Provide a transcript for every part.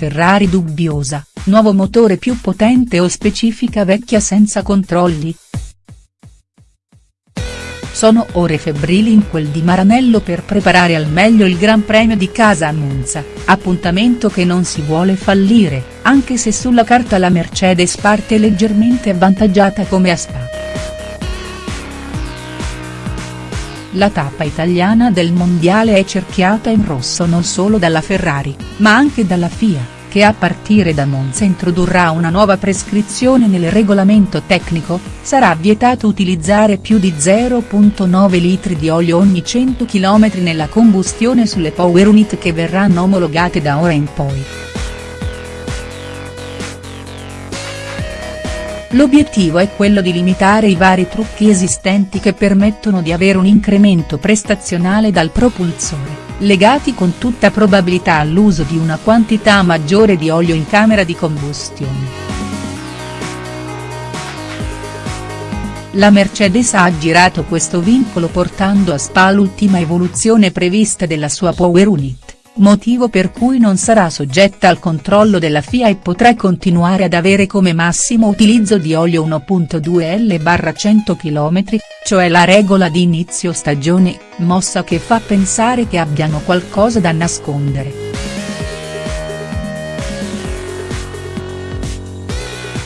Ferrari dubbiosa, nuovo motore più potente o specifica vecchia senza controlli?. Sono ore febbrili in quel di Maranello per preparare al meglio il Gran Premio di casa a Monza, appuntamento che non si vuole fallire, anche se sulla carta la Mercedes parte leggermente avvantaggiata come a Spa. La tappa italiana del mondiale è cerchiata in rosso non solo dalla Ferrari, ma anche dalla FIA che a partire da Monza introdurrà una nuova prescrizione nel regolamento tecnico, sarà vietato utilizzare più di 0.9 litri di olio ogni 100 km nella combustione sulle power unit che verranno omologate da ora in poi. L'obiettivo è quello di limitare i vari trucchi esistenti che permettono di avere un incremento prestazionale dal propulsore legati con tutta probabilità all'uso di una quantità maggiore di olio in camera di combustione. La Mercedes ha aggirato questo vincolo portando a Spa l'ultima evoluzione prevista della sua Power Unit, motivo per cui non sarà soggetta al controllo della FIA e potrà continuare ad avere come massimo utilizzo di olio 1.2 L/100 km, cioè la regola di inizio stagione, mossa che fa pensare che abbiano qualcosa da nascondere.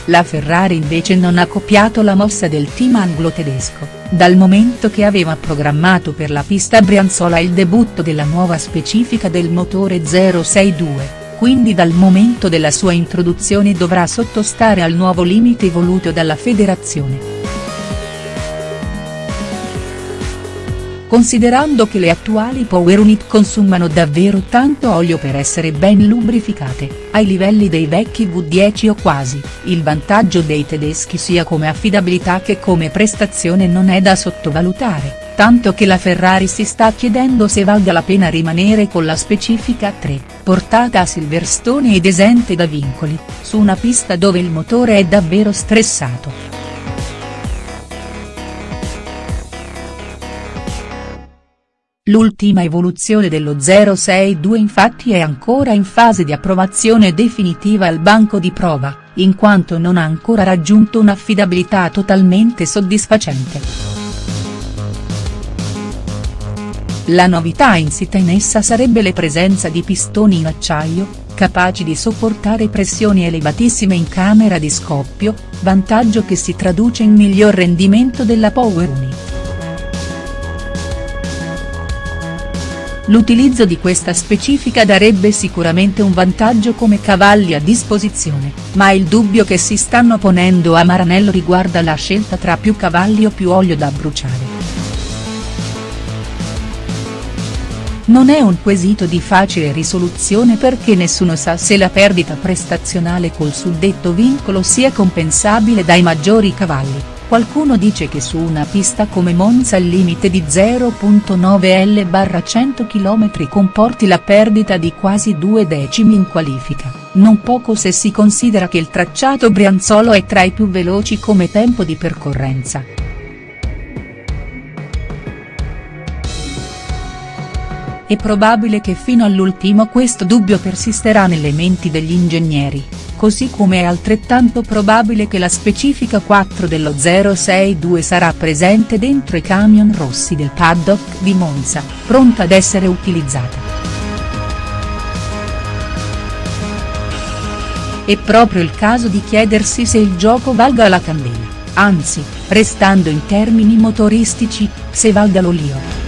La Ferrari invece non ha copiato la mossa del team anglo-tedesco, dal momento che aveva programmato per la pista brianzola il debutto della nuova specifica del motore 062 quindi dal momento della sua introduzione dovrà sottostare al nuovo limite voluto dalla federazione. Considerando che le attuali power unit consumano davvero tanto olio per essere ben lubrificate, ai livelli dei vecchi V10 o quasi, il vantaggio dei tedeschi sia come affidabilità che come prestazione non è da sottovalutare, tanto che la Ferrari si sta chiedendo se valga la pena rimanere con la specifica 3, portata a Silverstone ed esente da vincoli, su una pista dove il motore è davvero stressato. L'ultima evoluzione dello 062 infatti è ancora in fase di approvazione definitiva al banco di prova, in quanto non ha ancora raggiunto un'affidabilità totalmente soddisfacente. La novità insita in essa sarebbe la presenza di pistoni in acciaio, capaci di sopportare pressioni elevatissime in camera di scoppio, vantaggio che si traduce in miglior rendimento della Power Unit. L'utilizzo di questa specifica darebbe sicuramente un vantaggio come cavalli a disposizione, ma il dubbio che si stanno ponendo a Maranello riguarda la scelta tra più cavalli o più olio da bruciare. Non è un quesito di facile risoluzione perché nessuno sa se la perdita prestazionale col suddetto vincolo sia compensabile dai maggiori cavalli Qualcuno dice che su una pista come Monza il limite di 0.9 L/100 km comporti la perdita di quasi due decimi in qualifica, non poco se si considera che il tracciato brianzolo è tra i più veloci come tempo di percorrenza. È probabile che fino all'ultimo questo dubbio persisterà nelle menti degli ingegneri così come è altrettanto probabile che la specifica 4 dello 062 sarà presente dentro i camion rossi del paddock di Monza, pronta ad essere utilizzata. È proprio il caso di chiedersi se il gioco valga la candela, anzi, restando in termini motoristici, se valga l'olio.